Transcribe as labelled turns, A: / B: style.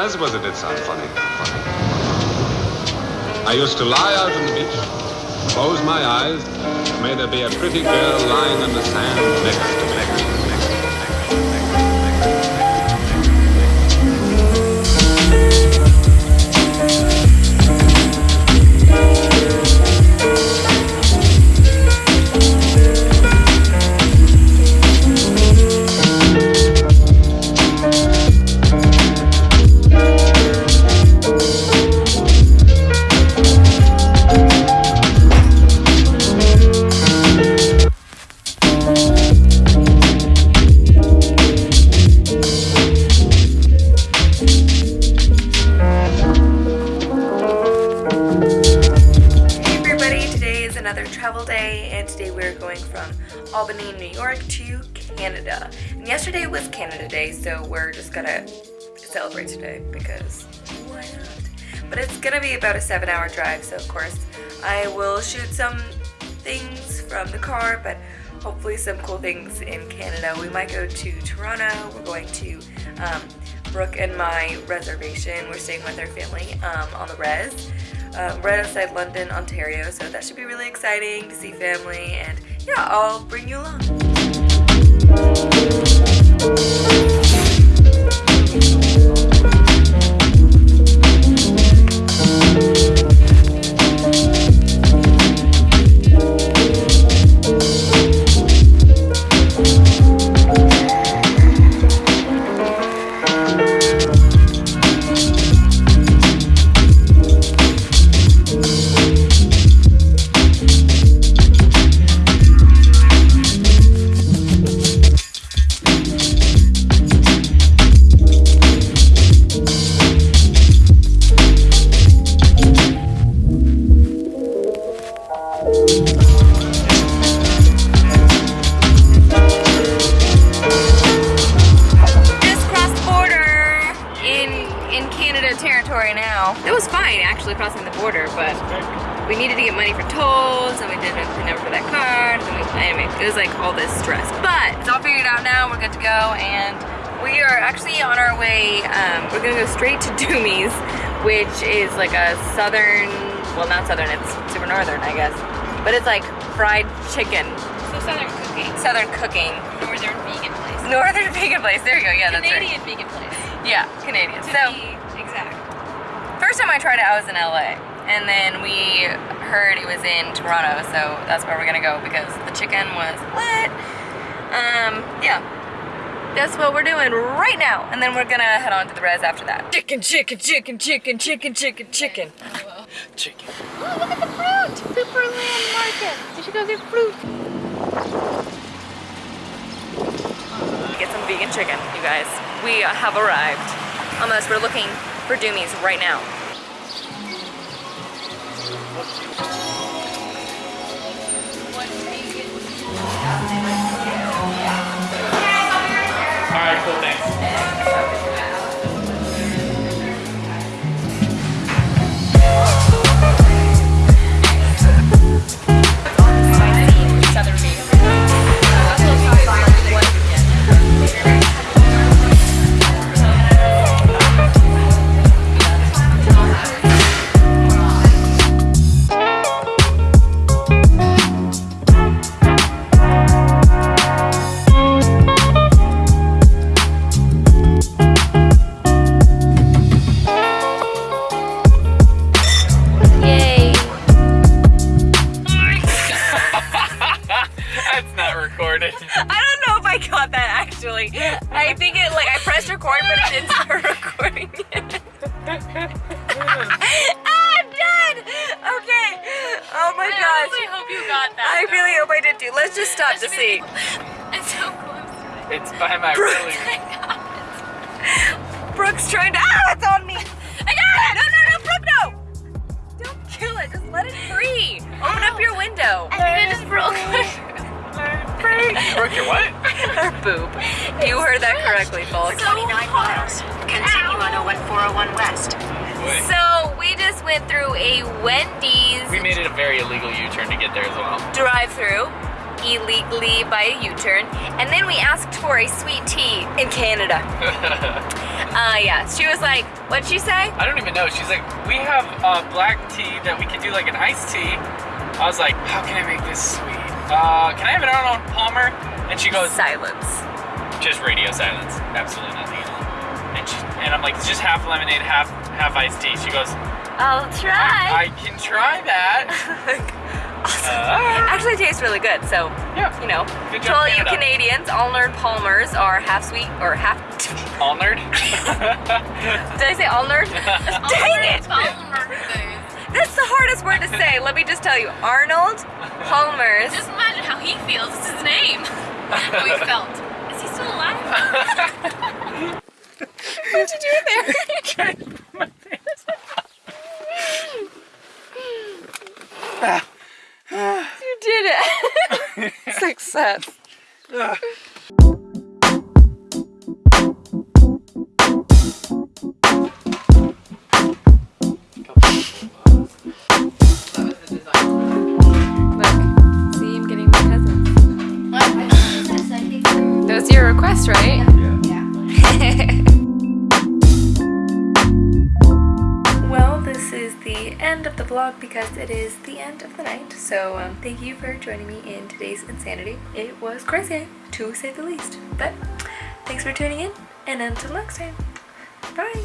A: I suppose it did sound funny. funny. I used to lie out on the beach, close my eyes, may there be a pretty girl lying in the sand next to me.
B: Albany, New York to Canada. And yesterday was Canada Day, so we're just gonna celebrate today because why not? But it's gonna be about a seven hour drive, so of course I will shoot some things from the car, but hopefully some cool things in Canada. We might go to Toronto, we're going to um, Brooke and my reservation. We're staying with our family um, on the res um, right outside London, Ontario. So that should be really exciting to see family. And yeah, I'll bring you along. Actually crossing the border, but we needed to get money for tolls and we didn't have the number for that card. And we, anyway, it was like all this stress. But it's all figured out now. We're good to go and we are actually on our way. Um, we're gonna go straight to Doomies, which is like a southern, well not southern, it's super northern I guess. But it's like fried chicken.
C: So Southern cooking.
B: Southern cooking.
C: Northern vegan place.
B: Northern vegan place. There you go. Yeah, that's right.
C: Canadian vegan place.
B: Yeah, Canadian.
C: To
B: So. First time I tried it, I was in LA, and then we heard it was in Toronto, so that's where we're gonna go because the chicken was what? Um, yeah. That's what we're doing right now, and then we're gonna head on to the res after that. Chicken, chicken, chicken, chicken, chicken, chicken, chicken.
D: Chicken.
C: Oh, look at the fruit! Superland Market. You should go get fruit.
B: Get some vegan chicken, you guys. We have arrived. Almost. We're looking for Doomies right now. Brasil. I'm done. Okay. Oh my gosh.
C: I
B: gosh.
C: honestly hope you got that.
B: I really hope I did too. Let's just stop to see.
C: It's so close.
D: It's by my
B: Bro.
D: really.
B: Brooke's trying to. Ah, it's on me. I got it. No, no, no, Brooke, no. Don't kill it. Just let it free. Open up your window.
C: I think it just broke.
D: You broke your what?
B: Her boob. You heard that correctly, folks.
E: 29 miles. Continue on 01401 West.
B: So we just went through a Wendy's
D: We made it a very illegal U-turn to get there as well.
B: drive-through. illegally by a U-turn, and then we asked for a sweet tea in Canada. uh, yeah, she was like, what'd she say?
D: I don't even know. She's like, we have uh, black tea that we could do like an iced tea. I was like, how can I make this sweet? Uh, can I have an Arnold Palmer? And she goes,
B: Silence.
D: just radio silence. Absolutely nothing at all. And, she, and I'm like, it's just half lemonade, half half iced tea. She goes,
B: I'll try.
D: I can try that.
B: awesome.
D: Uh,
B: Actually, it tastes really good. So,
D: yeah.
B: you know,
D: Good
B: to
D: job,
B: all you
D: Canada.
B: Canadians, Alnerd Palmers are half sweet or half.
D: All nerd.
B: Did I say Alnerd? Dang it! That's the hardest word to say. Let me just tell you, Arnold Palmers.
C: Just imagine how he feels. It's his name. How he felt. Is he still alive?
B: What did you do there? Ah. you did it. Success. Ah. That was your request, right? well, this is the end of the vlog because it is the end of the night. So um, thank you for joining me in today's insanity. It was crazy, to say the least. But thanks for tuning in, and until next time, bye.